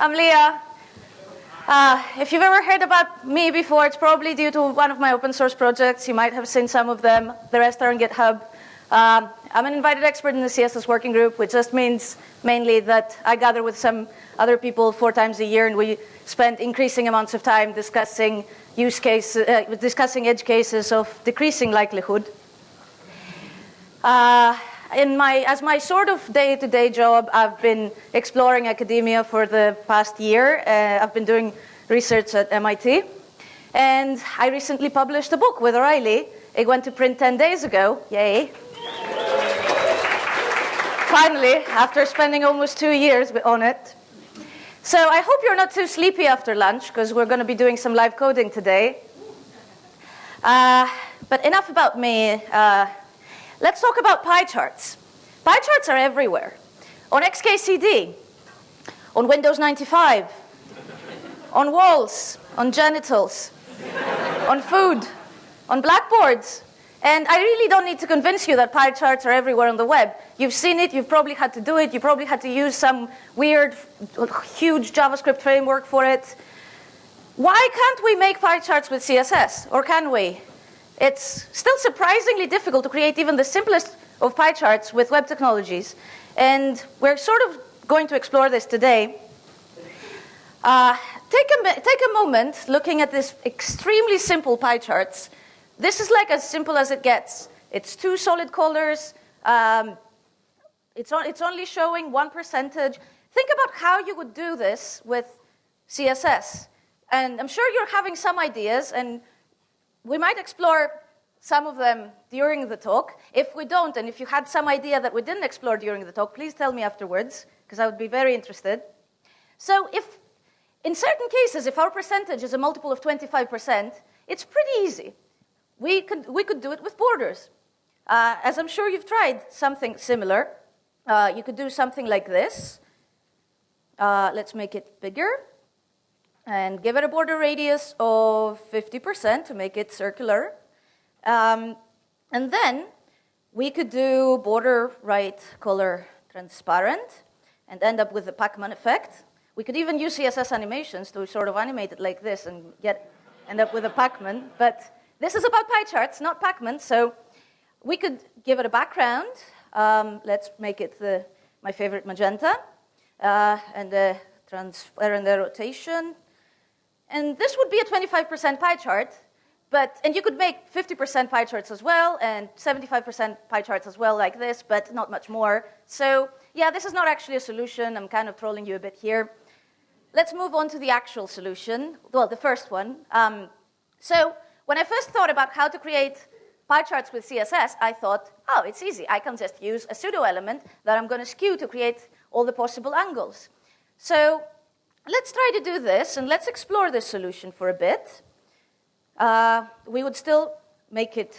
I'm Lea. Uh, if you've ever heard about me before, it's probably due to one of my open source projects. You might have seen some of them. The rest are on GitHub. Um, I'm an invited expert in the CSS working group, which just means mainly that I gather with some other people four times a year, and we spend increasing amounts of time discussing use cases, uh, discussing edge cases of decreasing likelihood. Uh, in my, as my sort of day-to-day job, I've been exploring academia for the past year. Uh, I've been doing research at MIT. And I recently published a book with O'Reilly. It went to print 10 days ago. Yay. Finally, after spending almost two years on it. So I hope you're not too sleepy after lunch, because we're going to be doing some live coding today. Uh, but enough about me. Uh, Let's talk about pie charts. Pie charts are everywhere. On XKCD, on Windows 95, on walls, on genitals, on food, on blackboards. And I really don't need to convince you that pie charts are everywhere on the web. You've seen it, you've probably had to do it, you probably had to use some weird, huge JavaScript framework for it. Why can't we make pie charts with CSS? Or can we? It's still surprisingly difficult to create even the simplest of pie charts with web technologies. And we're sort of going to explore this today. Uh, take, a, take a moment looking at this extremely simple pie charts. This is like as simple as it gets. It's two solid colors. Um, it's, on, it's only showing one percentage. Think about how you would do this with CSS. And I'm sure you're having some ideas, and we might explore some of them during the talk. If we don't, and if you had some idea that we didn't explore during the talk, please tell me afterwards, because I would be very interested. So if, in certain cases, if our percentage is a multiple of 25%, it's pretty easy. We could, we could do it with borders. Uh, as I'm sure you've tried something similar, uh, you could do something like this. Uh, let's make it bigger and give it a border radius of 50% to make it circular. Um, and then we could do border right color transparent and end up with the Pacman effect. We could even use CSS animations to sort of animate it like this and get end up with a Pacman. But this is about pie charts, not Pacman. So we could give it a background. Um, let's make it the, my favorite magenta. Uh, and the transfer and the rotation and this would be a 25% pie chart, but, and you could make 50% pie charts as well, and 75% pie charts as well like this, but not much more. So yeah, this is not actually a solution. I'm kind of trolling you a bit here. Let's move on to the actual solution, well, the first one. Um, so when I first thought about how to create pie charts with CSS, I thought, oh, it's easy. I can just use a pseudo element that I'm going to skew to create all the possible angles. So let's try to do this, and let's explore this solution for a bit. Uh, we would still make it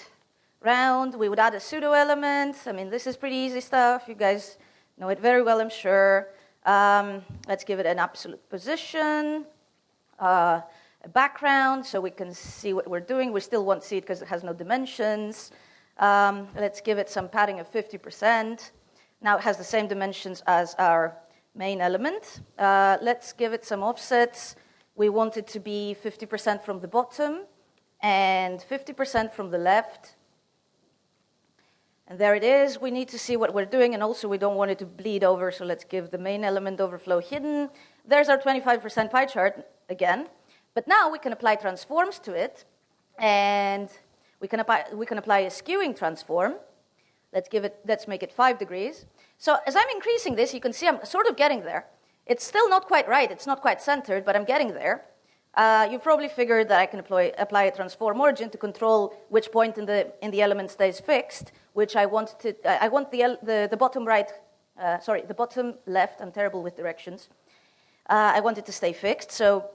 round. We would add a pseudo element. I mean, this is pretty easy stuff. You guys know it very well, I'm sure. Um, let's give it an absolute position, uh, a background, so we can see what we're doing. We still won't see it because it has no dimensions. Um, let's give it some padding of 50%. Now it has the same dimensions as our main element. Uh, let's give it some offsets. We want it to be 50% from the bottom and 50% from the left. And there it is. We need to see what we're doing, and also we don't want it to bleed over, so let's give the main element overflow hidden. There's our 25% pie chart again. But now we can apply transforms to it, and we can apply, we can apply a skewing transform. Let's, give it, let's make it 5 degrees. So as I'm increasing this, you can see I'm sort of getting there. It's still not quite right. It's not quite centered, but I'm getting there. Uh, you probably figured that I can apply, apply, a transform origin to control which point in the, in the element stays fixed, which I want, to, I want the, the, the, bottom right, uh, sorry, the bottom left, I'm terrible with directions. Uh, I want it to stay fixed, so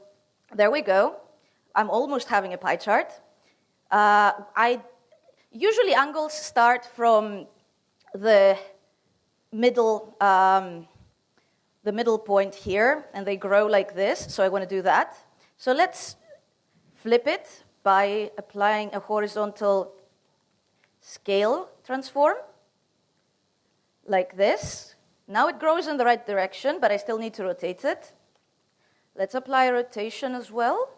there we go. I'm almost having a pie chart. Uh, I Usually angles start from the middle, um, the middle point here, and they grow like this, so I want to do that. So let's flip it by applying a horizontal scale transform, like this. Now it grows in the right direction, but I still need to rotate it. Let's apply a rotation as well,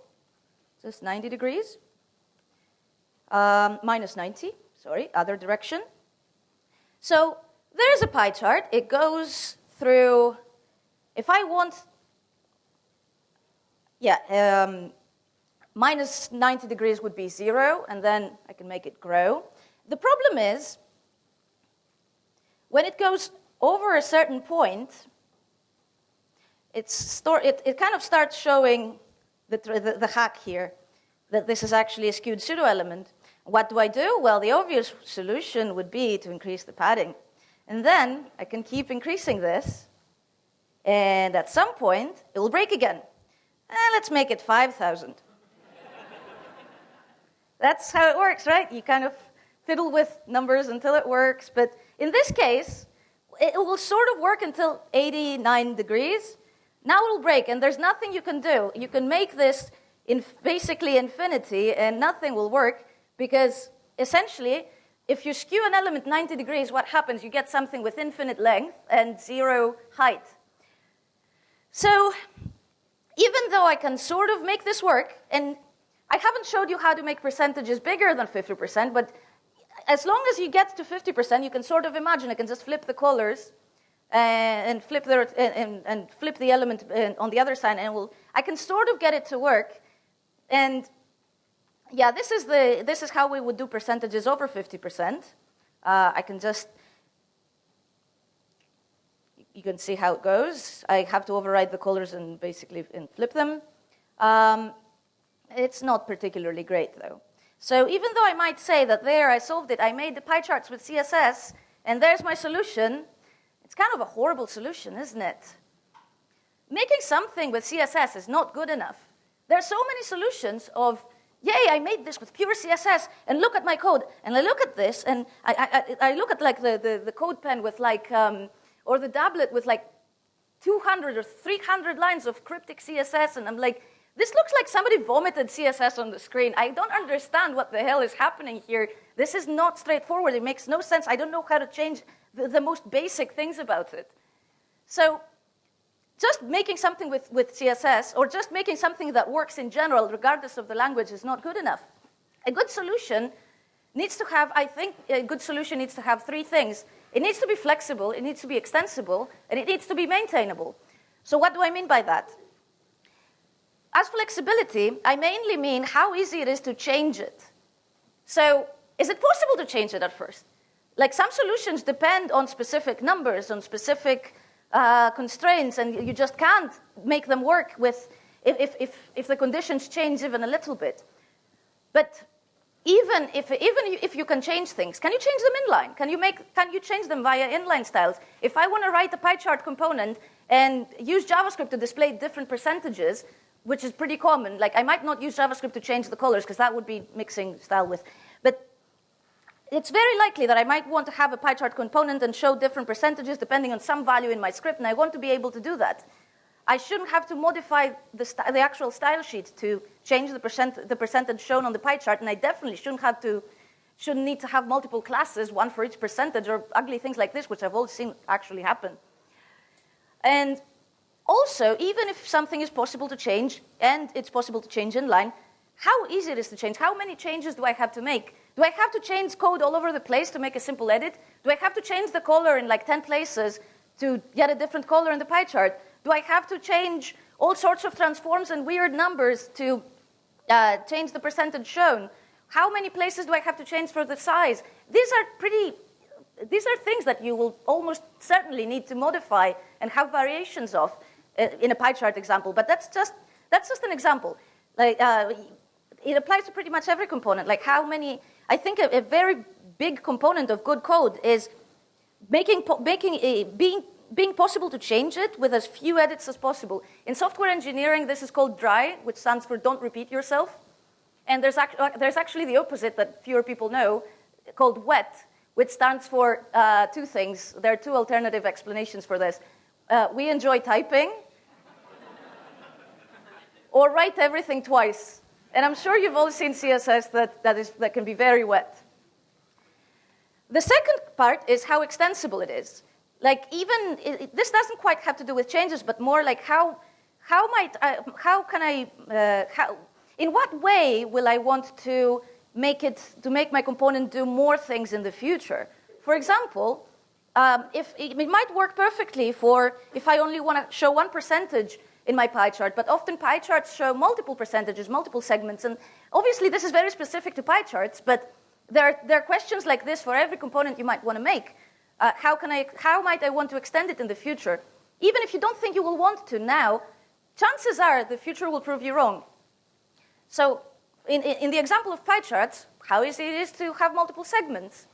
just 90 degrees. Um, minus 90, sorry, other direction. So there's a pie chart. It goes through, if I want, yeah, um, minus 90 degrees would be zero, and then I can make it grow. The problem is, when it goes over a certain point, it's it, it kind of starts showing the, the, the hack here, that this is actually a skewed pseudo-element. What do I do? Well, the obvious solution would be to increase the padding. And then I can keep increasing this, and at some point, it will break again. Eh, let's make it 5,000. That's how it works, right? You kind of fiddle with numbers until it works. But in this case, it will sort of work until 89 degrees. Now it will break, and there's nothing you can do. You can make this in basically infinity, and nothing will work because essentially, if you skew an element 90 degrees, what happens? You get something with infinite length and zero height. So even though I can sort of make this work, and I haven't showed you how to make percentages bigger than 50%, but as long as you get to 50%, you can sort of imagine I can just flip the colors and, flip the and, and, flip the element uh, on the other side, and will I can sort of get it to work. And yeah, this is the this is how we would do percentages over 50%. Uh, I can just you can see how it goes. I have to override the colors and basically and flip them. Um, it's not particularly great, though. So even though I might say that there I solved it, I made the pie charts with CSS, and there's my solution, it's kind of a horrible solution, isn't it? Making something with CSS is not good enough. There are so many solutions of, yay, I made this with pure CSS, and look at my code. And I look at this, and I, I, I look at like the, the, the, CodePen with like, um, or the Dabblet with like 200 or 300 lines of cryptic CSS, and I'm like, this looks like somebody vomited CSS on the screen. I don't understand what the hell is happening here. This is not straightforward. It makes no sense. I don't know how to change the, the most basic things about it. So just making something with, with CSS or just making something that works in general, regardless of the language, is not good enough. A good solution needs to have, I think, a good solution needs to have three things. It needs to be flexible, it needs to be extensible, and it needs to be maintainable. So what do I mean by that? As flexibility, I mainly mean how easy it is to change it. So is it possible to change it at first? Like some solutions depend on specific numbers, on specific uh, constraints, and you just can't make them work with if, if, if the conditions change even a little bit. But even if, even if you can change things, can you change them inline? Can you, make, can you change them via inline styles? If I want to write a pie chart component and use JavaScript to display different percentages, which is pretty common. Like I might not use JavaScript to change the colors because that would be mixing style with. But it's very likely that I might want to have a pie chart component and show different percentages depending on some value in my script, and I want to be able to do that. I shouldn't have to modify the, the actual style sheet to change the, percent the percentage shown on the pie chart, and I definitely shouldn't have to shouldn't need to have multiple classes, one for each percentage, or ugly things like this, which I've all seen actually happen. And also, even if something is possible to change, and it's possible to change inline, how easy it is to change? How many changes do I have to make? Do I have to change code all over the place to make a simple edit? Do I have to change the color in like 10 places to get a different color in the pie chart? Do I have to change all sorts of transforms and weird numbers to uh, change the percentage shown? How many places do I have to change for the size? These are pretty, these are things that you will almost certainly need to modify and have variations of in a pie chart example, but that's just, that's just an example. Like, uh, it applies to pretty much every component. Like how many, I think a, a very big component of good code is making, making a, being, being possible to change it with as few edits as possible. In software engineering, this is called DRY, which stands for don't repeat yourself. And there's, act, uh, there's actually the opposite that fewer people know, called WET, which stands for uh, two things. There are two alternative explanations for this. Uh, we enjoy typing, or write everything twice. And I'm sure you've all seen CSS that, that, is, that can be very wet. The second part is how extensible it is. Like even, it, this doesn't quite have to do with changes, but more like how, how might I, how can I, uh, how, in what way will I want to make it, to make my component do more things in the future? For example, um, if it, it might work perfectly for if I only want to show one percentage in my pie chart, but often pie charts show multiple percentages, multiple segments, and obviously this is very specific to pie charts, but there are, there are questions like this for every component you might want to make. Uh, how, can I, how might I want to extend it in the future? Even if you don't think you will want to now, chances are the future will prove you wrong. So in, in the example of pie charts, how easy it is to have multiple segments?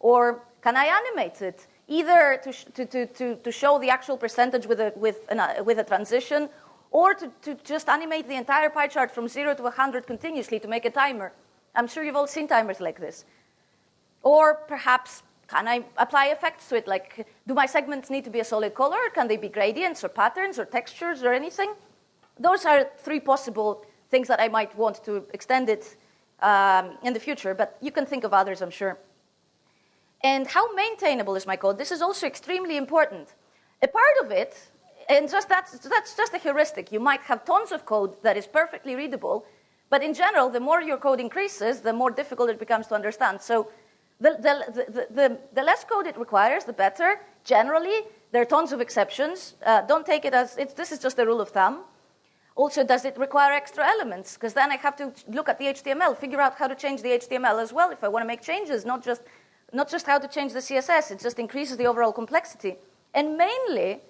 Or can I animate it? Either to, to, to, to, show the actual percentage with a, with, an, uh, with a transition, or to, to just animate the entire pie chart from 0 to 100 continuously to make a timer. I'm sure you've all seen timers like this. Or perhaps, can I apply effects to it? Like, do my segments need to be a solid color? Can they be gradients or patterns or textures or anything? Those are three possible things that I might want to extend it um, in the future, but you can think of others, I'm sure. And how maintainable is my code? This is also extremely important. A part of it, and just that's, that's just a heuristic. You might have tons of code that is perfectly readable, but in general, the more your code increases, the more difficult it becomes to understand. So the, the, the, the, the less code it requires, the better. Generally, there are tons of exceptions. Uh, don't take it as, this is just a rule of thumb. Also, does it require extra elements? Because then I have to look at the HTML, figure out how to change the HTML as well if I want to make changes, not just, not just how to change the CSS. It just increases the overall complexity. And mainly,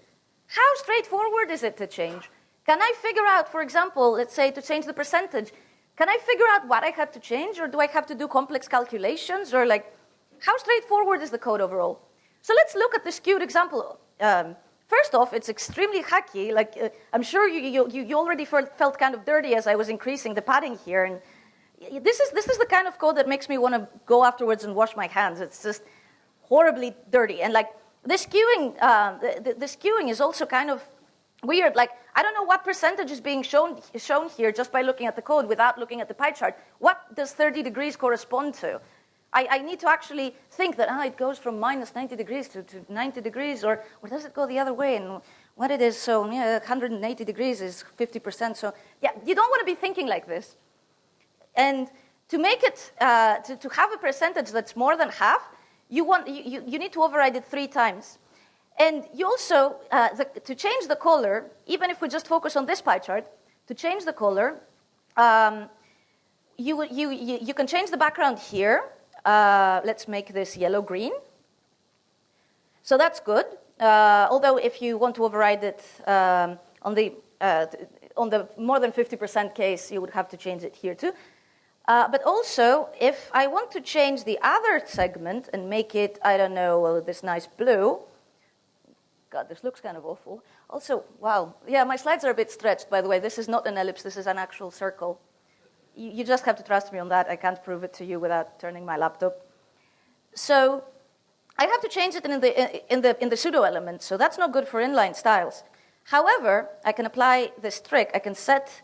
how straightforward is it to change? Can I figure out, for example, let's say to change the percentage, can I figure out what I have to change or do I have to do complex calculations or like, how straightforward is the code overall? So let's look at the skewed example. Um, First off, it's extremely hacky. Like, uh, I'm sure you, you, you already felt kind of dirty as I was increasing the padding here. And this is, this is the kind of code that makes me want to go afterwards and wash my hands. It's just horribly dirty. And like, the skewing, uh, the, is also kind of weird. Like, I don't know what percentage is being shown, shown here just by looking at the code without looking at the pie chart. What does 30 degrees correspond to? I, I need to actually think that, ah, it goes from minus 90 degrees to, to 90 degrees, or, or does it go the other way? And what it is, so yeah, 180 degrees is 50%. So yeah, you don't want to be thinking like this. And to make it, uh, to, to have a percentage that's more than half, you, want, you, you need to override it three times. And you also, uh, the, to change the color, even if we just focus on this pie chart, to change the color, um, you, you, you, you can change the background here, uh, let's make this yellow-green. So that's good. Uh, although if you want to override it um, on, the, uh, on the more than 50% case, you would have to change it here too. Uh, but also, if I want to change the other segment and make it, I don't know, well, this nice blue, God, this looks kind of awful. Also, wow, yeah, my slides are a bit stretched, by the way. This is not an ellipse, this is an actual circle you, you just have to trust me on that. I can't prove it to you without turning my laptop. So I have to change it in the, in the, in the pseudo element, so that's not good for inline styles. However, I can apply this trick. I can set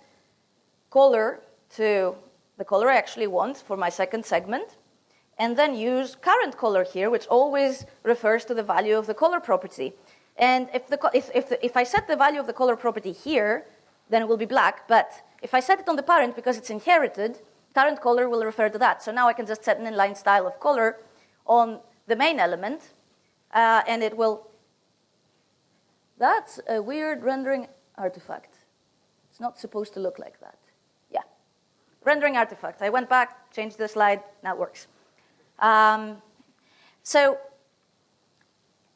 color to the color I actually want for my second segment, and then use current color here, which always refers to the value of the color property. And if, the, if, if, the, if I set the value of the color property here, then it will be black, but if I set it on the parent because it's inherited, current color will refer to that. So now I can just set an inline style of color on the main element, uh, and it will. That's a weird rendering artifact. It's not supposed to look like that. Rendering artifact. I went back, changed the slide, now it works. Um, so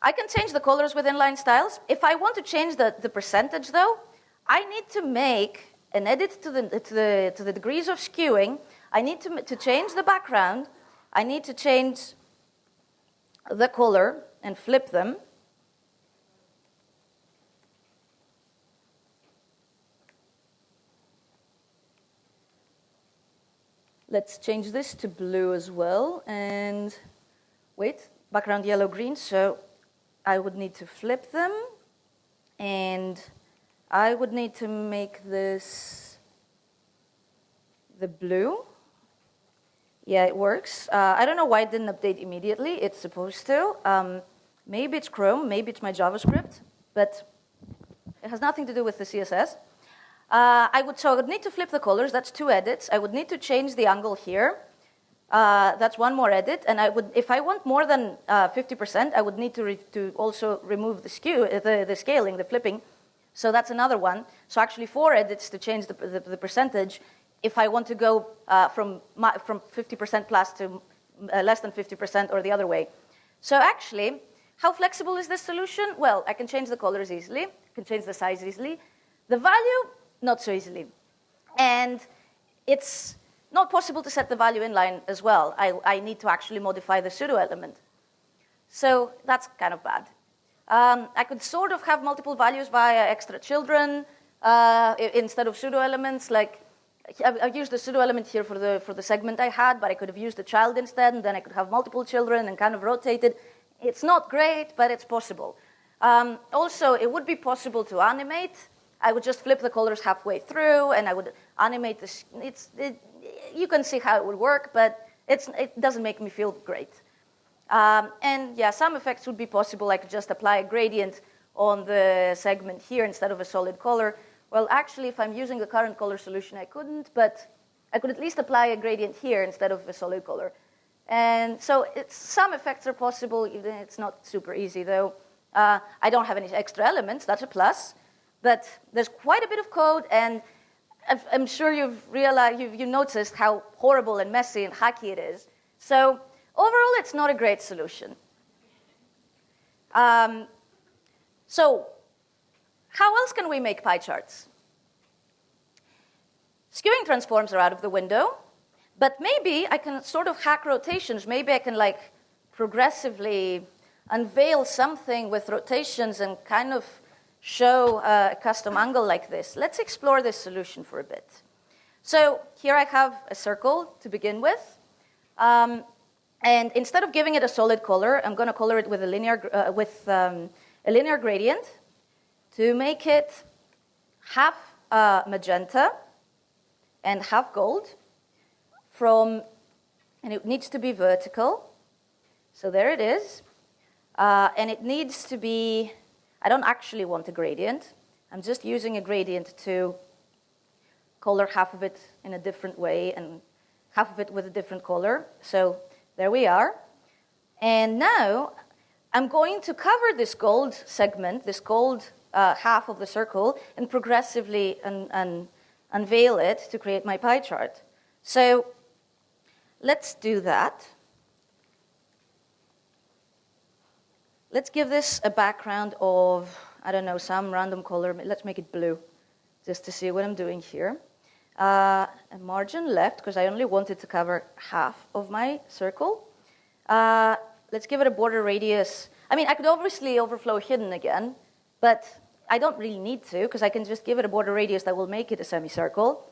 I can change the colors with inline styles. If I want to change the, the percentage, though, I need to make an edit to the, to the, to the degrees of skewing. I need to, to change the background. I need to change the color and flip them. Let's change this to blue as well. And wait, background yellow green. So I would need to flip them and I would need to make this the blue. Yeah, it works. Uh, I don't know why it didn't update immediately. It's supposed to. Um, maybe it's Chrome, maybe it's my JavaScript, but it has nothing to do with the CSS. Uh, I would, so I would need to flip the colors. That's two edits. I would need to change the angle here. Uh, that's one more edit. And I would, if I want more than 50%, uh, I would need to, to also remove the skew, uh, the, the scaling, the flipping. So that's another one. So actually four edits to change the, the, the percentage if I want to go uh, from, from 50% plus to uh, less than 50% or the other way. So actually, how flexible is this solution? Well, I can change the colors easily, I can change the size easily. The value, not so easily. And it's not possible to set the value inline as well. I, I need to actually modify the pseudo element. So that's kind of bad. Um, I could sort of have multiple values via extra children uh, instead of pseudo elements. Like I've used the pseudo element here for the for the segment I had, but I could have used the child instead, and then I could have multiple children and kind of rotated. It's not great, but it's possible. Um, also, it would be possible to animate. I would just flip the colors halfway through, and I would animate this. It's it, you can see how it would work, but it doesn't make me feel great. Um, and yeah, some effects would be possible. I could just apply a gradient on the segment here instead of a solid color. Well, actually, if I'm using the current color solution, I couldn't, but I could at least apply a gradient here instead of a solid color. And so some effects are possible, even it's not super easy, though. Uh, I don't have any extra elements, that's a plus. But there's quite a bit of code, and I'm sure you've realized, you've, you've noticed how horrible and messy and hacky it is. So overall, it's not a great solution. Um, so how else can we make pie charts? Skewing transforms are out of the window, but maybe I can sort of hack rotations. Maybe I can like progressively unveil something with rotations and kind of show a custom angle like this. Let's explore this solution for a bit. So here I have a circle to begin with. Um, and instead of giving it a solid color, I'm going to color it with a linear, uh, with, um, a linear gradient to make it half uh, magenta and half gold from, and it needs to be vertical. So there it is. Uh, and it needs to be I don't actually want a gradient. I'm just using a gradient to color half of it in a different way and half of it with a different color. So there we are. And now I'm going to cover this gold segment, this gold uh, half of the circle, and progressively un un unveil it to create my pie chart. So let's do that. Let's give this a background of, I don't know, some random color. Let's make it blue, just to see what I'm doing here. Uh, a margin left, because I only wanted to cover half of my circle. Uh, let's give it a border radius. I mean, I could obviously overflow hidden again, but I don't really need to, because I can just give it a border radius that will make it a semicircle.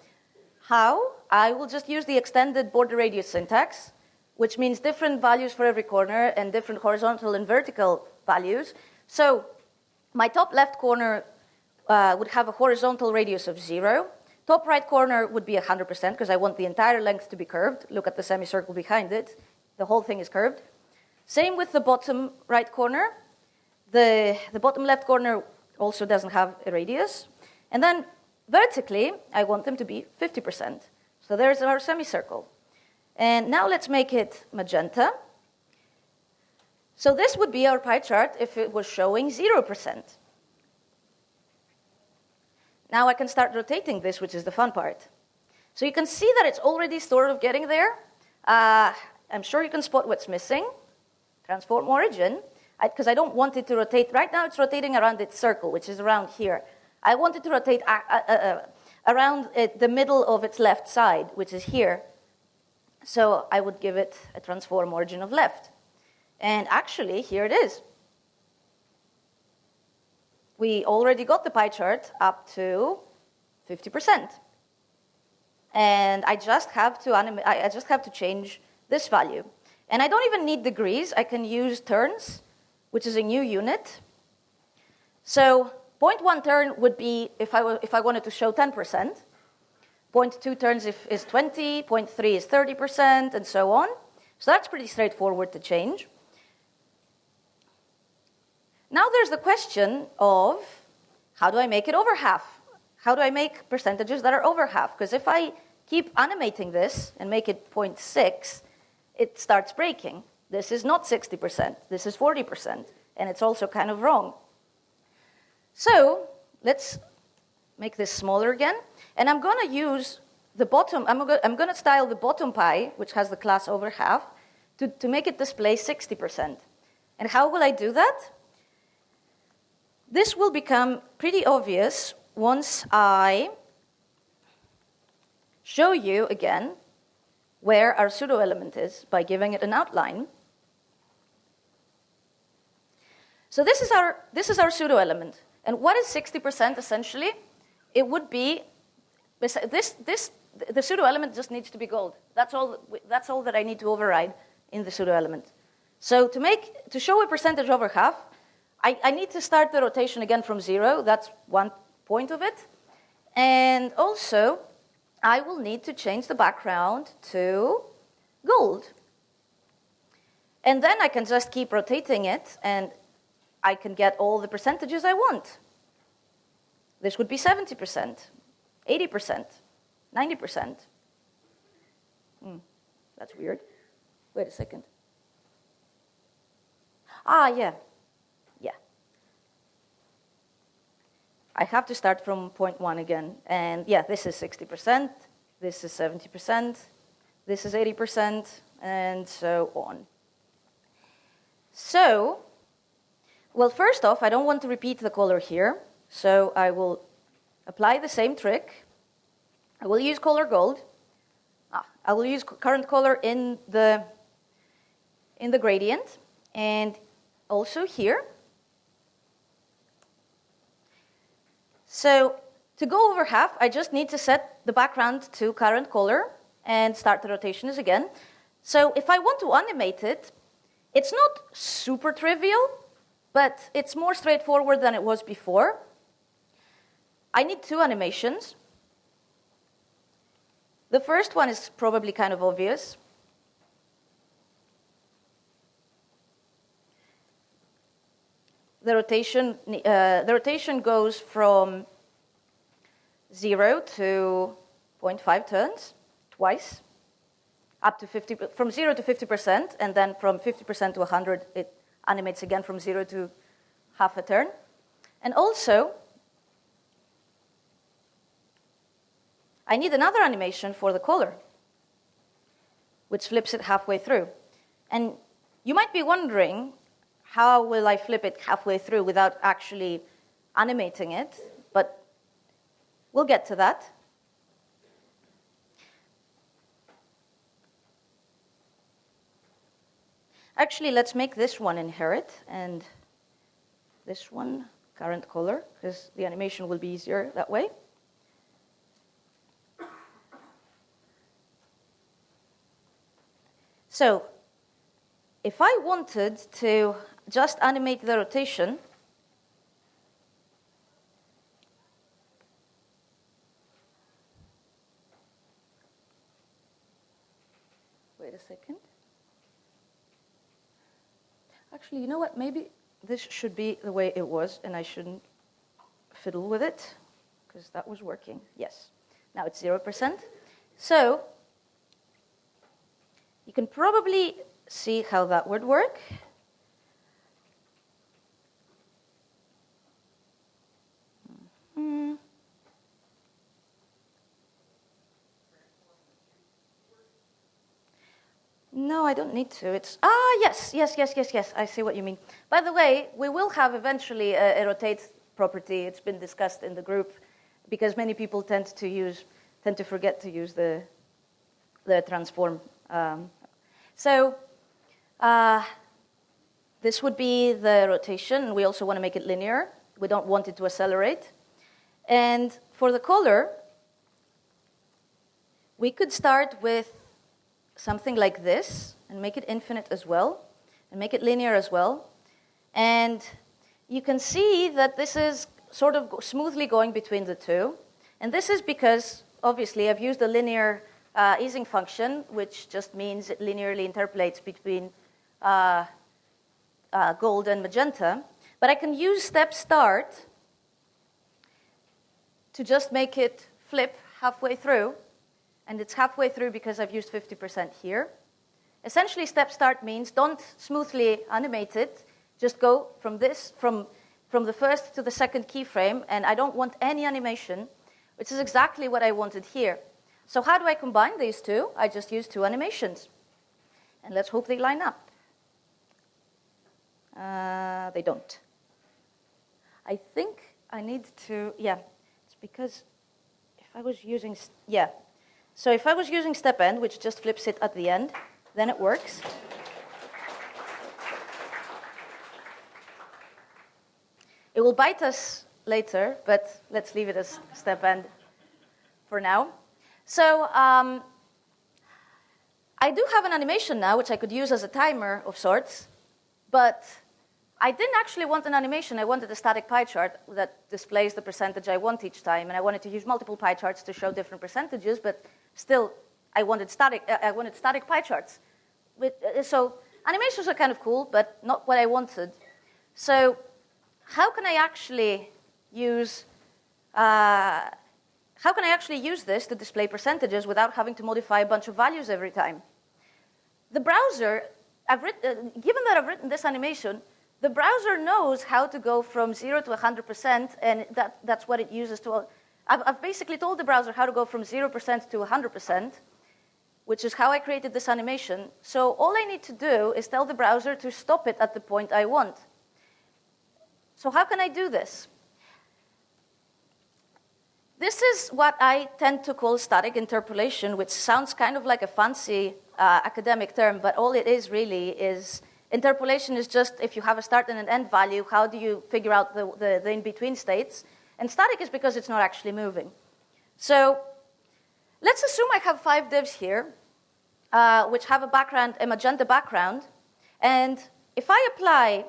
How? I will just use the extended border radius syntax, which means different values for every corner and different horizontal and vertical values. So my top left corner uh, would have a horizontal radius of zero. Top right corner would be 100% because I want the entire length to be curved. Look at the semicircle behind it. The whole thing is curved. Same with the bottom right corner. The, the bottom left corner also doesn't have a radius. And then vertically, I want them to be 50%. So there's our semicircle. And now let's make it magenta. So this would be our pie chart if it was showing 0%. Now I can start rotating this, which is the fun part. So you can see that it's already sort of getting there. Uh, I'm sure you can spot what's missing. Transform origin, because I, I, don't want it to rotate. Right now it's rotating around its circle, which is around here. I want it to rotate uh, uh, uh around it, the middle of its left side, which is here. So I would give it a transform origin of left. And actually, here it is. We already got the pie chart up to 50%. And I just have to I just have to change this value. And I don't even need degrees. I can use turns, which is a new unit. So 0.1 turn would be if I, if I wanted to show 10%. 0.2 turns if, is 20, 0.3 is 30%, and so on. So that's pretty straightforward to change. Now there's the question of how do I make it over half? how do I make percentages that are over half? Because if I keep animating this and make it 0.6, it starts breaking. This is not 60%, this is 40%, and it's also kind of wrong. So let's make this smaller again, and I'm gonna use the bottom, I'm gonna, I'm gonna style the bottom pie, which has the class over half, to, to make it display 60%. And how will I do that? This will become pretty obvious once I show you again where our pseudo element is by giving it an outline. So this is our, this is our pseudo element. And what is 60% essentially? It would be, this, this, the pseudo element just needs to be gold. That's all, that's all that I need to override in the pseudo element. So to make, to show a percentage over half, I, I need to start the rotation again from zero. That's one point of it. And also, I will need to change the background to gold. And then I can just keep rotating it and I can get all the percentages I want. This would be 70%, 80%, 90%. Hmm, that's weird. Wait a second. Ah, yeah. I have to start from point one again. And yeah, this is 60%, this is 70%, this is 80%, and so on. So, well, first off, I don't want to repeat the color here, so I will apply the same trick. I will use color gold. Ah, I will use current color in the, in the gradient, and also here. So to go over half, I just need to set the background to current color and start the rotations again. So if I want to animate it, it's not super trivial, but it's more straightforward than it was before. I need two animations. The first one is probably kind of obvious. The rotation, uh, the rotation goes from 0 to 0.5 turns twice, up to 50, from 0 to 50%, and then from 50% to 100, it animates again from 0 to half a turn. And also, I need another animation for the color, which flips it halfway through. And you might be wondering, how will I flip it halfway through without actually animating it? But we'll get to that. Actually, let's make this one inherit and this one current color, because the animation will be easier that way. So if I wanted to just animate the rotation. Wait a second. Actually, you know what? Maybe this should be the way it was, and I shouldn't fiddle with it, because that was working. Yes. Now it's 0%. So you can probably see how that would work. No, I don't need to. It's, ah, yes, yes, yes, yes, yes. I see what you mean. By the way, we will have eventually a, a rotate property. It's been discussed in the group because many people tend to use, tend to forget to use the, the transform. Um, so uh, this would be the rotation. We also want to make it linear. We don't want it to accelerate. And for the color, we could start with something like this and make it infinite as well and make it linear as well. And you can see that this is sort of smoothly going between the two. And this is because, obviously, I've used a linear uh, easing function, which just means it linearly interpolates between uh, uh, gold and magenta. But I can use step start to just make it flip halfway through, and it's halfway through because I've used 50% here. Essentially, step start means don't smoothly animate it, just go from this, from, from the first to the second keyframe, and I don't want any animation, which is exactly what I wanted here. So how do I combine these two? I just use two animations. And let's hope they line up. Uh, they don't. I think I need to, yeah, because if I was using, yeah. So if I was using step end, which just flips it at the end, then it works. It will bite us later, but let's leave it as step end for now. So um, I do have an animation now, which I could use as a timer of sorts, but I didn't actually want an animation. I wanted a static pie chart that displays the percentage I want each time, and I wanted to use multiple pie charts to show different percentages, but still, I wanted static, uh, I wanted static pie charts. Uh, so animations are kind of cool, but not what I wanted. So how can I actually use uh, how can I actually use this to display percentages without having to modify a bunch of values every time? The browser, I've written, uh, given that I've written this animation, the browser knows how to go from 0 to 100%, and that, that's what it uses to. I've, I've basically told the browser how to go from 0% to 100%, which is how I created this animation. So all I need to do is tell the browser to stop it at the point I want. So how can I do this? This is what I tend to call static interpolation, which sounds kind of like a fancy uh, academic term, but all it is really is Interpolation is just if you have a start and an end value, how do you figure out the, the, the in-between states? And static is because it's not actually moving. So let's assume I have five divs here, uh, which have a background, a magenta background. And if I apply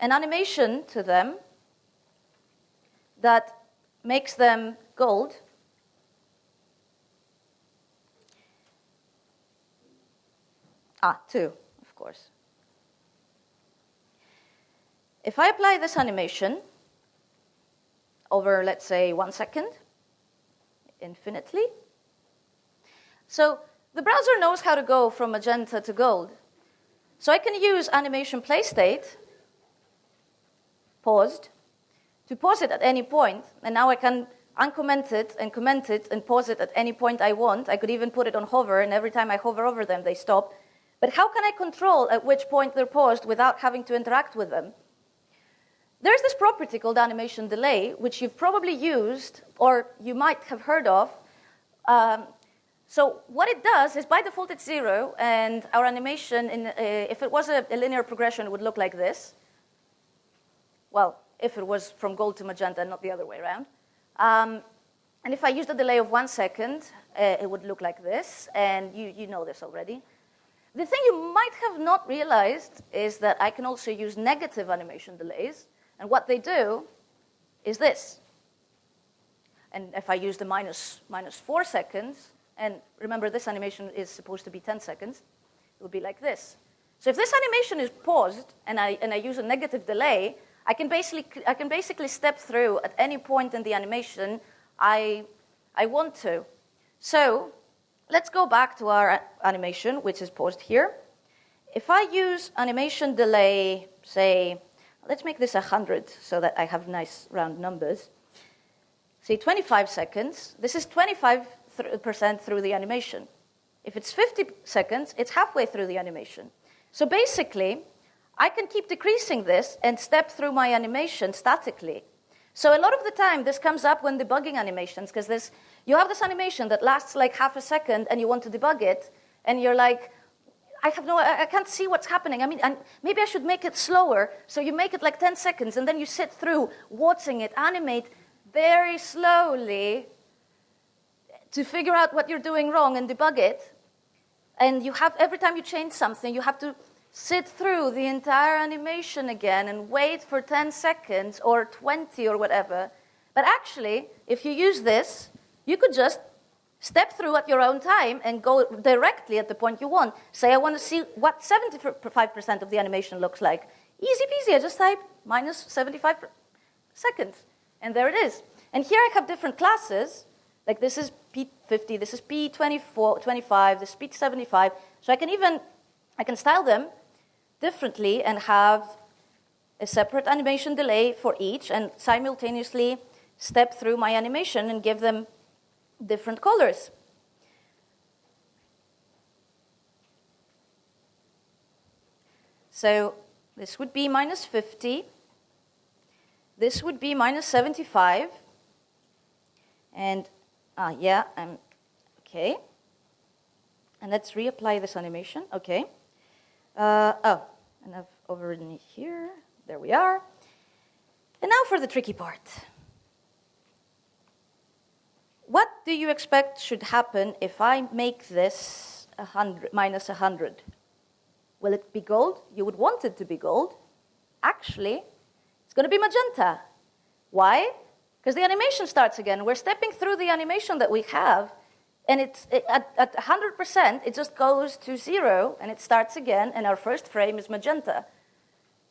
an animation to them that makes them gold, ah, two course. If I apply this animation over, let's say, one second, infinitely, so the browser knows how to go from magenta to gold. So I can use animation play state, paused, to pause it at any point, and now I can uncomment it and comment it and pause it at any point I want. I could even put it on hover, and every time I hover over them, they stop. But how can I control at which point they're paused without having to interact with them? There's this property called animation delay, which you've probably used or you might have heard of. Um, so what it does is by default it's zero, and our animation, in, uh, if it was a, a, linear progression, would look like this. Well, if it was from gold to magenta, not the other way around. Um, and if I used a delay of one second, uh, it would look like this, and you, you know this already. The thing you might have not realized is that I can also use negative animation delays. And what they do is this. And if I use the minus, minus 4 seconds, and remember this animation is supposed to be 10 seconds, it would be like this. So if this animation is paused and I, and I use a negative delay, I can, basically, I can basically step through at any point in the animation I, I want to. So let's go back to our animation, which is paused here. If I use animation delay, say, let's make this 100 so that I have nice round numbers. Say 25 seconds, this is 25% through the animation. If it's 50 seconds, it's halfway through the animation. So basically, I can keep decreasing this and step through my animation statically. So a lot of the time, this comes up when debugging animations, because you have this animation that lasts like half a second and you want to debug it, and you're like, I have no, I can't see what's happening. I mean, maybe I should make it slower. So you make it like 10 seconds, and then you sit through watching it animate very slowly to figure out what you're doing wrong and debug it. And you have, every time you change something, you have to sit through the entire animation again and wait for 10 seconds or 20 or whatever. But actually, if you use this, you could just step through at your own time and go directly at the point you want. Say, I want to see what 75% of the animation looks like. Easy peasy, I just type minus 75 seconds, and there it is. And here I have different classes, like this is P50, this is P24, 25, this is P75. So I can even, I can style them differently and have a separate animation delay for each and simultaneously step through my animation and give them different colors. So this would be minus 50. This would be minus 75. And uh, yeah, I'm okay. And let's reapply this animation. Okay. Uh, oh, and I've overridden it here. There we are. And now for the tricky part. What do you expect should happen if I make this 100, minus 100? Will it be gold? You would want it to be gold. Actually, it's going to be magenta. Why? Because the animation starts again. We're stepping through the animation that we have, and it's it, at, at 100%, it just goes to zero, and it starts again, and our first frame is magenta.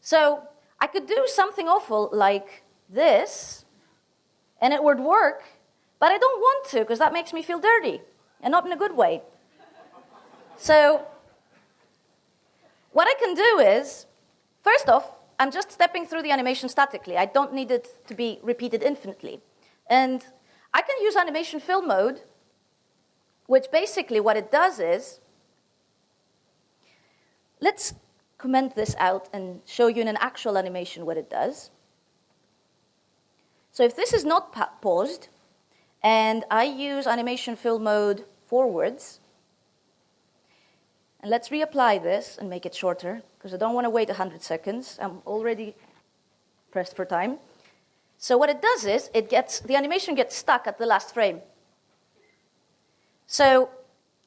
So I could do something awful like this, and it would work, but I don't want to, because that makes me feel dirty, and not in a good way. So what I can do is, first off, I'm just stepping through the animation statically. I don't need it to be repeated infinitely. And I can use animation fill mode, which basically what it does is, let's comment this out and show you in an actual animation what it does. So if this is not pa paused, and I use animation fill mode forwards, and let's reapply this and make it shorter, because I don't want to wait 100 seconds. I'm already pressed for time. So what it does is, it gets, the animation gets stuck at the last frame. So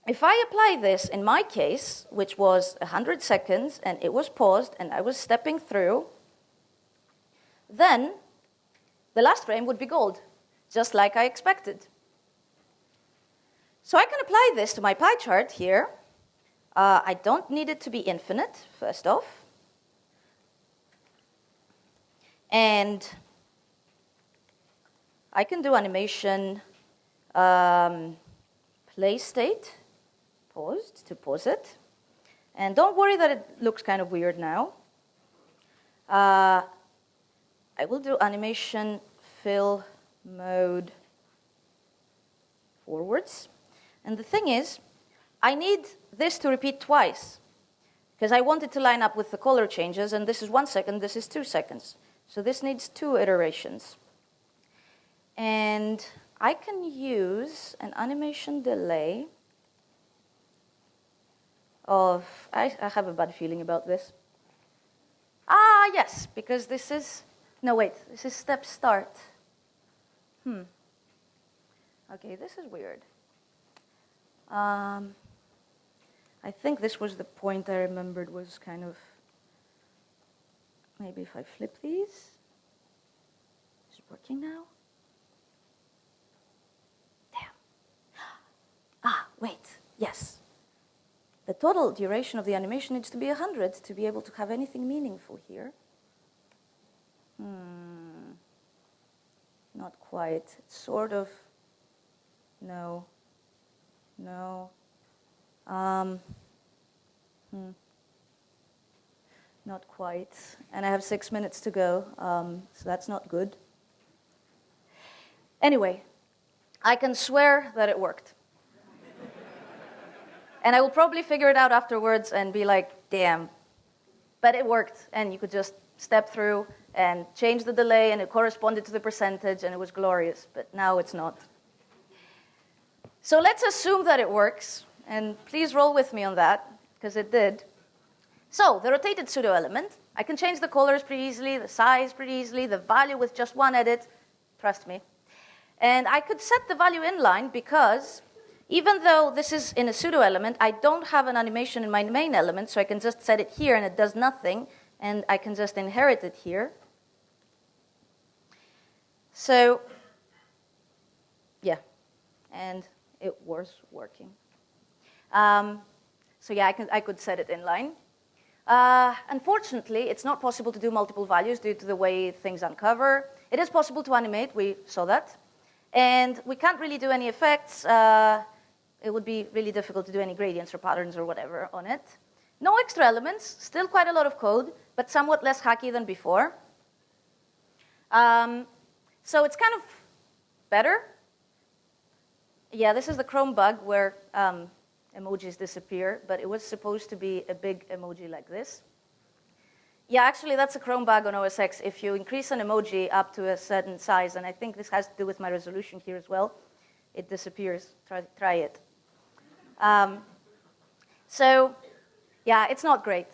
if I apply this in my case, which was 100 seconds, and it was paused, and I was stepping through, then the last frame would be gold, just like I expected. So I can apply this to my pie chart here, uh, I don't need it to be infinite, first off. And I can do animation um, play state, paused to pause it. And don't worry that it looks kind of weird now. Uh, I will do animation fill mode forwards. And the thing is, I need this to repeat twice because I want it to line up with the color changes, and this is one second, this is two seconds. So this needs two iterations. And I can use an animation delay of, I, I have a bad feeling about this. Ah, yes, because this is, no, wait, this is step start. Hmm. Okay, this is weird. Um, I think this was the point I remembered was kind of, maybe if I flip these, is it working now? Damn. Ah, wait, yes. The total duration of the animation needs to be 100 to be able to have anything meaningful here. Hmm. Not quite. Sort of, no, no. Um, hmm. Not quite. And I have six minutes to go, um, so that's not good. Anyway, I can swear that it worked. And I will probably figure it out afterwards and be like, damn. But it worked, and you could just step through and change the delay, and it corresponded to the percentage, and it was glorious. But now it's not. So let's assume that it works, and please roll with me on that, because it did. So the rotated pseudo element, I can change the colors pretty easily, the size pretty easily, the value with just one edit, trust me. And I could set the value inline because even though this is in a pseudo element, I don't have an animation in my main element, so I can just set it here and it does nothing, and I can just inherit it here. So, yeah, and it was working. Um, so yeah, I, can, I could set it inline. Uh, unfortunately, it's not possible to do multiple values due to the way things uncover. It is possible to animate, we saw that. And we can't really do any effects. Uh, it would be really difficult to do any gradients or patterns or whatever on it. No extra elements, still quite a lot of code, but somewhat less hacky than before. Um, so it's kind of better. Yeah, this is the Chrome bug where um, emojis disappear, but it was supposed to be a big emoji like this. Yeah, actually, that's a Chrome bug on OS X. If you increase an emoji up to a certain size, and I think this has to do with my resolution here as well, it disappears. Try, try it. Um, so, yeah, it's not great.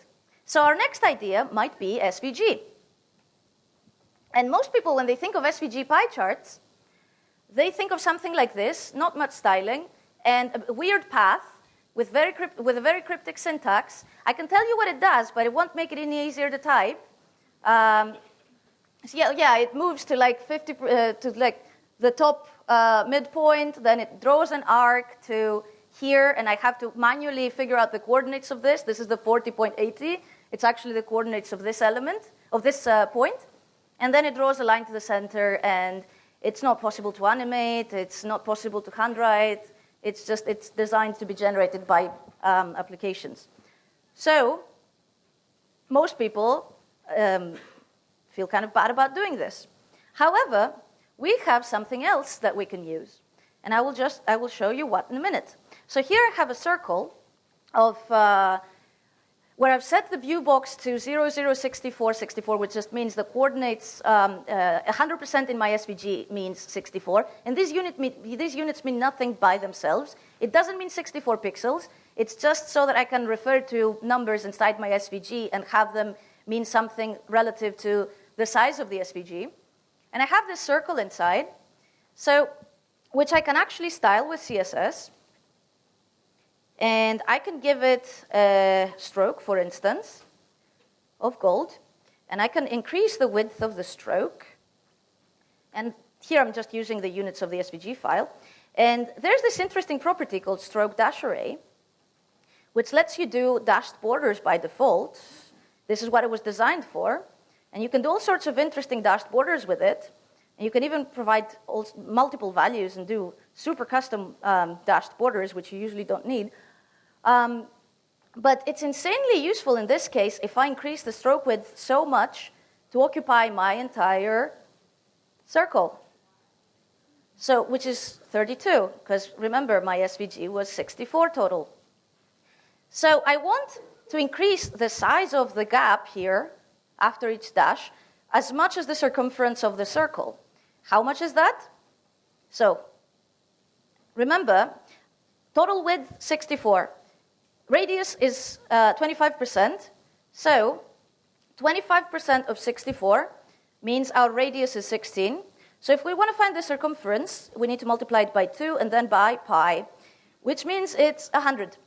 So our next idea might be SVG. And most people, when they think of SVG pie charts, they think of something like this, not much styling, and a weird path with, very with a very cryptic syntax. I can tell you what it does, but it won't make it any easier to type. Um, so yeah, yeah, it moves to like 50, uh, to like the top uh, midpoint, then it draws an arc to here, and I have to manually figure out the coordinates of this. This is the 40.80. It's actually the coordinates of this element, of this uh, point. And then it draws a line to the center, and it's not possible to animate, it's not possible to handwrite, it's just, it's designed to be generated by um, applications. So, most people um, feel kind of bad about doing this. However, we have something else that we can use. And I will just, I will show you what in a minute. So here I have a circle of uh, where I've set the view box to 0064, 64, which just means the coordinates, 100% um, uh, in my SVG means 64. And these, unit mean, these units mean nothing by themselves. It doesn't mean 64 pixels. It's just so that I can refer to numbers inside my SVG and have them mean something relative to the size of the SVG. And I have this circle inside, so which I can actually style with CSS. And I can give it a stroke, for instance, of gold. And I can increase the width of the stroke. And here I'm just using the units of the SVG file. And there's this interesting property called stroke dash array, which lets you do dashed borders by default. This is what it was designed for. And you can do all sorts of interesting dashed borders with it. And you can even provide multiple values and do super custom um, dashed borders, which you usually don't need. Um, but it's insanely useful in this case if I increase the stroke width so much to occupy my entire circle. So, which is 32, because remember, my SVG was 64 total. So I want to increase the size of the gap here after each dash as much as the circumference of the circle. How much is that? So, remember, total width 64. Radius is 25%. Uh, so 25% of 64 means our radius is 16. So if we want to find the circumference, we need to multiply it by 2 and then by pi, which means it's 100.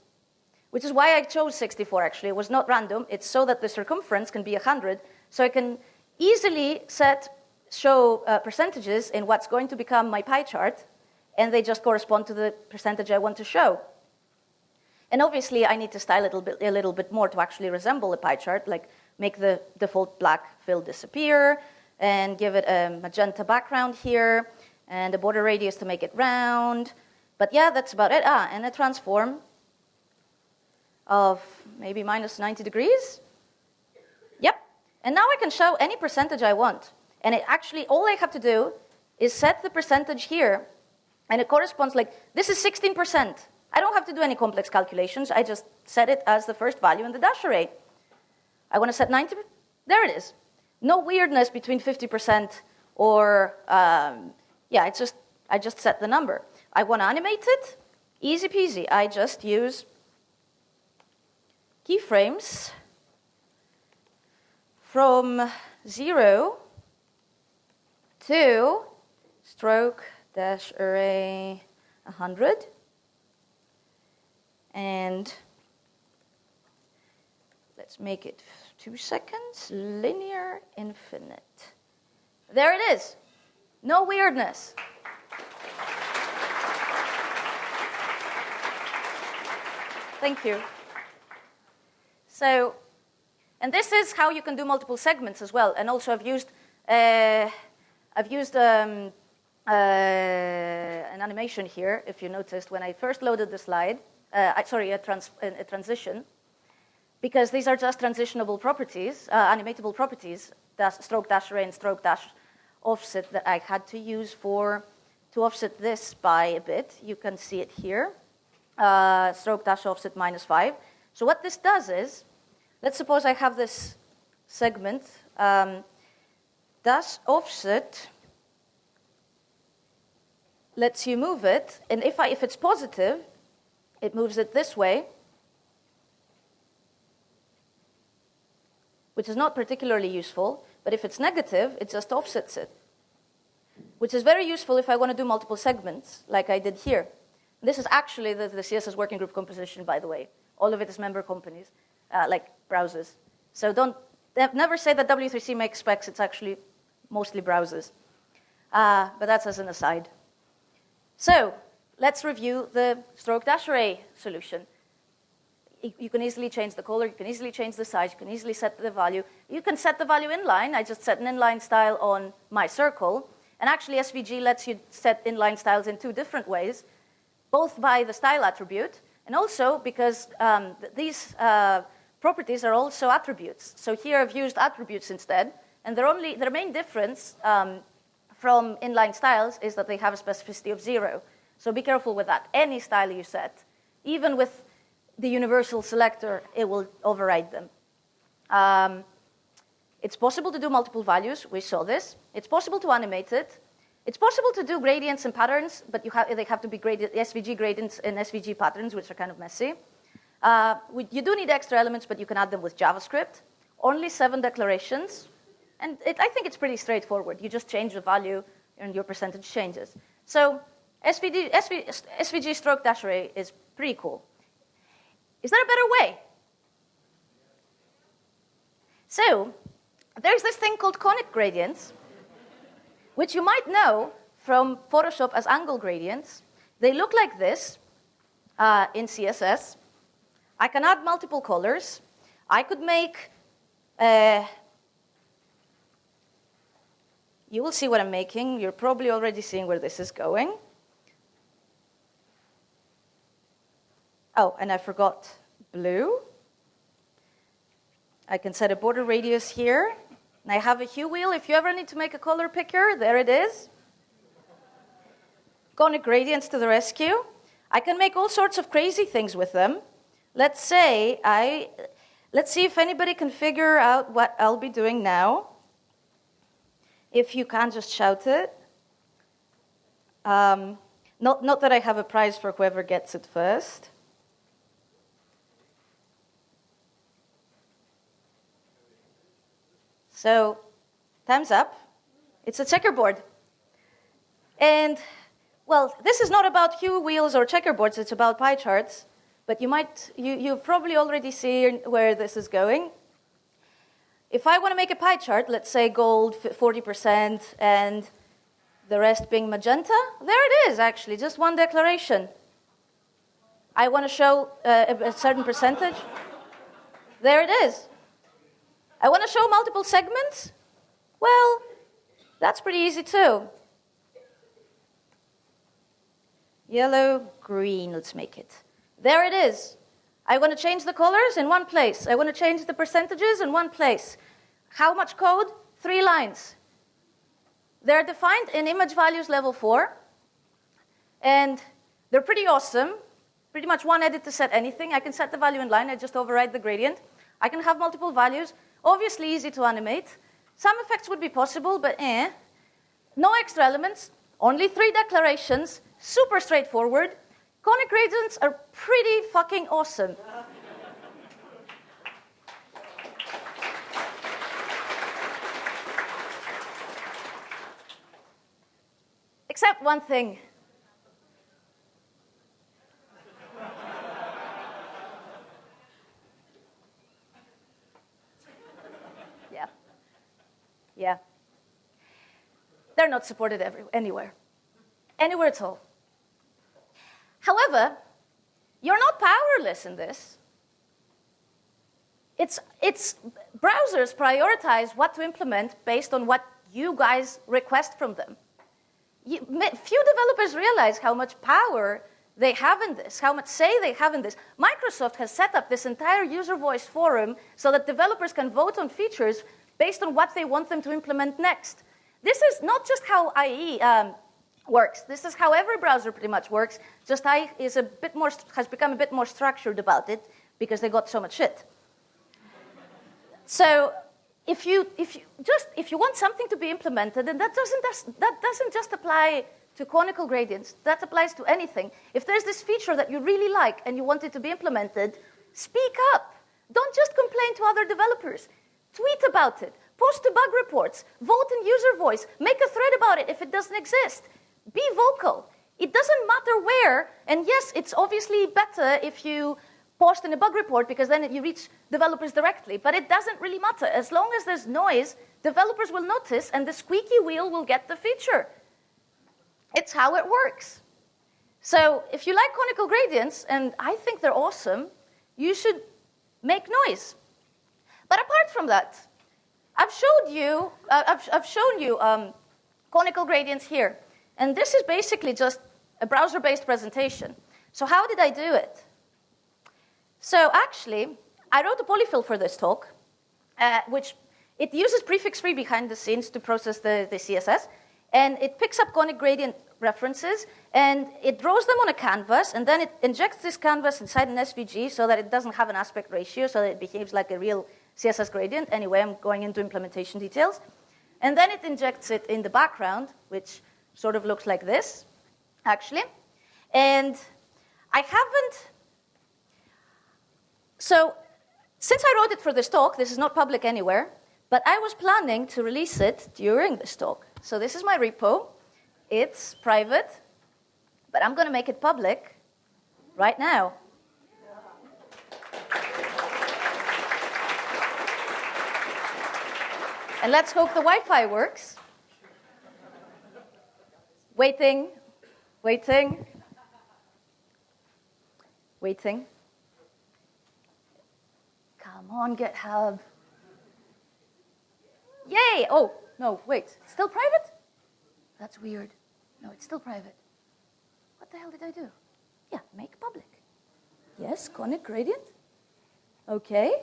Which is why I chose 64, actually. It was not random. It's so that the circumference can be 100. So I can easily set, show uh, percentages in what's going to become my pie chart, and they just correspond to the percentage I want to show. And obviously, I need to style it a little, bit, a little bit more to actually resemble a pie chart, like make the default black fill disappear and give it a magenta background here and a border radius to make it round. But yeah, that's about it. Ah, and a transform of maybe minus 90 degrees. Yep. And now I can show any percentage I want. And it actually, all I have to do is set the percentage here, and it corresponds like, this is 16%. I don't have to do any complex calculations. I just set it as the first value in the dash array. I want to set 90, there it is. No weirdness between 50% or, um, yeah, it's just, I just set the number. I want to animate it, easy peasy. I just use keyframes from zero to stroke dash array 100 and let's make it two seconds, linear infinite. There it is. No weirdness. Thank you. So, and this is how you can do multiple segments as well. And also I've used, uh, I've used um, an animation here, if you noticed, when I first loaded the slide, uh, sorry, a, trans, a, transition, because these are just transitionable properties, uh, animatable properties, dash, stroke dash and stroke dash offset that I had to use for to offset this by a bit. You can see it here, uh, stroke dash offset minus five. So what this does is, let's suppose I have this segment, um, dash offset lets you move it, and if, I, if it's positive, it moves it this way, which is not particularly useful, but if it's negative, it just offsets it, which is very useful if I want to do multiple segments, like I did here. This is actually the, the CSS working group composition, by the way. All of it is member companies, uh, like browsers. So don't never say that W3C makes specs. It's actually mostly browsers. Uh, but that's as an aside. So let's review the stroke dash array solution. You can easily change the color, you can easily change the size, you can easily set the value. You can set the value inline. I just set an inline style on my circle. And actually, SVG lets you set inline styles in two different ways, both by the style attribute, and also because um, th these uh, properties are also attributes. So here I've used attributes instead, and their, only, their main difference um, from inline styles is that they have a specificity of zero. So be careful with that. Any style you set, even with the universal selector, it will override them. Um, it's possible to do multiple values. We saw this. It's possible to animate it. It's possible to do gradients and patterns, but have, they have to be graded, SVG gradients and SVG patterns, which are kind of messy. Uh, we, you do need extra elements, but you can add them with JavaScript. Only seven declarations, and it, I think it's pretty straightforward. You just change the value and your percentage changes. So SVG, SV, SVG stroke dash array is pretty cool. Is there a better way? So there's this thing called conic gradients, which you might know from Photoshop as angle gradients. They look like this uh, in CSS. I can add multiple colors. I could make uh, you will see what I'm making. You're probably already seeing where this is going. Oh, and I forgot blue. I can set a border radius here. And I have a hue wheel. If you ever need to make a color picker, there it is. Conic gradients to the rescue. I can make all sorts of crazy things with them. Let's say I, let's see if anybody can figure out what I'll be doing now if you can't just shout it. Um, not, not that I have a prize for whoever gets it first. So, time's up. It's a checkerboard. And, well, this is not about hue wheels or checkerboards, it's about pie charts. But you might, you, you probably already see where this is going. If I want to make a pie chart, let's say gold 40% and the rest being magenta, there it is actually, just one declaration. I want to show uh, a certain percentage. There it is. I want to show multiple segments. Well, that's pretty easy too. Yellow, green, let's make it. There it is. I want to change the colors in one place. I want to change the percentages in one place. How much code? Three lines. They're defined in image values level 4. And they're pretty awesome. Pretty much one edit to set anything. I can set the value in line. I just override the gradient. I can have multiple values. Obviously easy to animate. Some effects would be possible, but eh. No extra elements. Only three declarations. Super straightforward. Conic gradients are pretty fucking awesome. Except one thing. yeah. Yeah. They're not supported every, anywhere. Anywhere at all. However, you're not powerless in this. It's, it's browsers prioritize what to implement based on what you guys request from them. you, few developers realize how much power they have in this, how much say they have in this. Microsoft has set up this entire user voice forum so that developers can vote on features based on what they want them to implement next. This is not just how IE um, works. This is how every browser pretty much works. Just IE is a bit more, has become a bit more structured about it because they got so much shit. So if you, if you just if you want something to be implemented, and that doesn't that doesn't just apply to conical gradients. That applies to anything. If there's this feature that you really like and you want it to be implemented, speak up. Don't just complain to other developers. Tweet about it. Post to bug reports. Vote in user voice. Make a thread about it if it doesn't exist. Be vocal. It doesn't matter where, and yes, it's obviously better if you post in a bug report because then you reach developers directly, but it doesn't really matter. As long as there's noise, developers will notice and the squeaky wheel will get the feature. It's how it works. So if you like conical gradients, and I think they're awesome, you should make noise. But apart from that, I've showed you, uh, I've, I've, shown you um, conical gradients here. And this is basically just a browser-based presentation. So how did I do it? So actually, I wrote a polyfill for this talk, uh, which it uses prefix-free behind the scenes to process the, the CSS, and it picks up conic gradient references, and it draws them on a canvas, and then it injects this canvas inside an SVG so that it doesn't have an aspect ratio, so that it behaves like a real CSS gradient. Anyway, I'm going into implementation details. And then it injects it in the background, which sort of looks like this, actually. And I haven't, so since I wrote it for this talk, this is not public anywhere, but I was planning to release it during this talk. So this is my repo. It's private, but I'm going to make it public right now. And let's hope the Wi-Fi works. Waiting, waiting, waiting. Come on, GitHub. Yay! Oh, no, wait. Still private? That's weird. No, it's still private. What the hell did I do? Yeah, make public. Yes, conic gradient. Okay.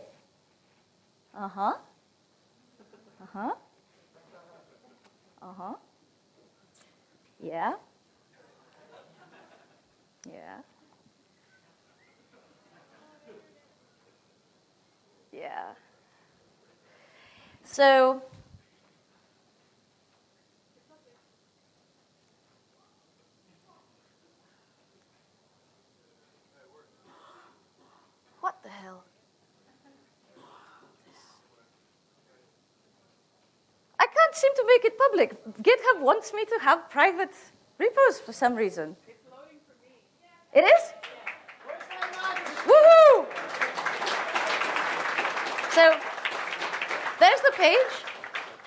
Uh-huh. Uh-huh. Uh-huh. Yeah. Yeah. Yeah. So What the hell? I can't seem to make it public. GitHub wants me to have private repos for some reason. It's loading for me. It is? Yeah. Woohoo! So there's the page.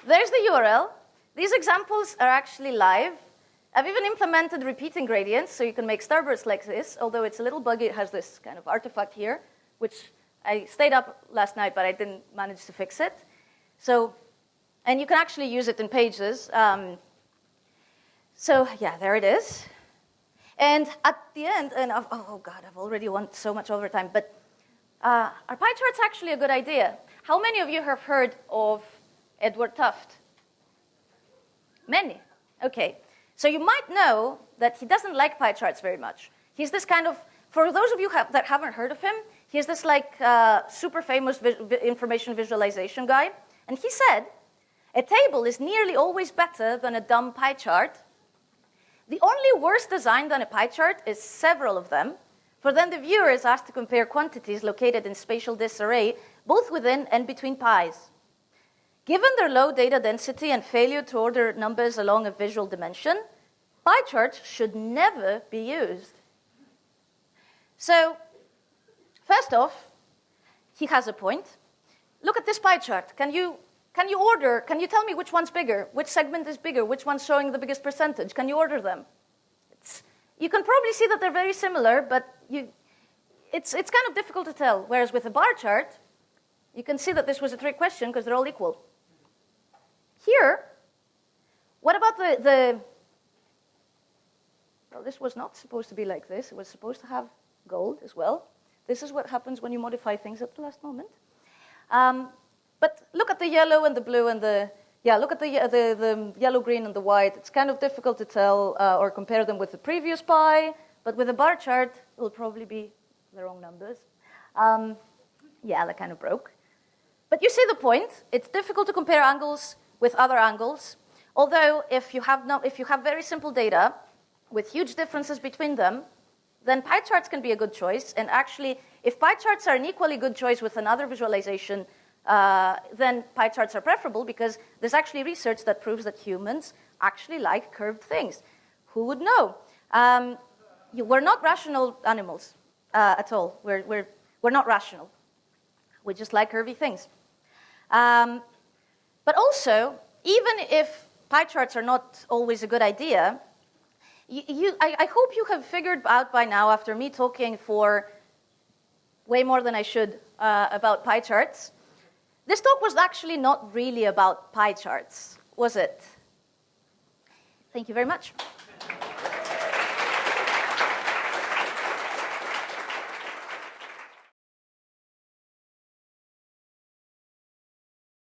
There's the URL. These examples are actually live. I've even implemented repeating gradients, so you can make starbursts like this, although it's a little buggy. It has this kind of artifact here which I stayed up last night, but I didn't manage to fix it. So, and you can actually use it in pages. Um, so yeah, there it is. And at the end, and I've, oh, oh God, I've already won so much overtime, but uh, are pie charts actually a good idea? How many of you have heard of Edward Tufte? Many. Okay. So you might know that he doesn't like pie charts very much. He's this kind of, for those of you have, that haven't heard of him, He's this like uh, super famous vi information visualization guy. And he said, a table is nearly always better than a dumb pie chart. The only worse design than a pie chart is several of them, for then the viewer is asked to compare quantities located in spatial disarray, both within and between pies. Given their low data density and failure to order numbers along a visual dimension, pie charts should never be used. So First off, he has a point. Look at this pie chart. Can you, can you order, can you tell me which one's bigger? Which segment is bigger? Which one's showing the biggest percentage? Can you order them? It's, you can probably see that they're very similar, but you, it's, it's kind of difficult to tell. Whereas with a bar chart, you can see that this was a trick question because they're all equal. Here, what about the, the Well, this was not supposed to be like this. It was supposed to have gold as well. This is what happens when you modify things at the last moment. Um, but look at the yellow and the blue and the yeah, look at the, the, the yellow, green, and the white. It's kind of difficult to tell uh, or compare them with the previous pie, but with a bar chart, it will probably be the wrong numbers. Um, yeah, that kind of broke. But you see the point. It's difficult to compare angles with other angles. Although, if you have, no, if you have very simple data with huge differences between them, then pie charts can be a good choice. And actually, if pie charts are an equally good choice with another visualization, uh, then pie charts are preferable because there's actually research that proves that humans actually like curved things. Who would know? Um, you, we're not rational animals uh, at all. We're, we're, we're not rational. We just like curvy things. Um, but also, even if pie charts are not always a good idea, you, you, I, I hope you have figured out by now, after me talking for way more than I should uh, about pie charts, this talk was actually not really about pie charts, was it? Thank you very much.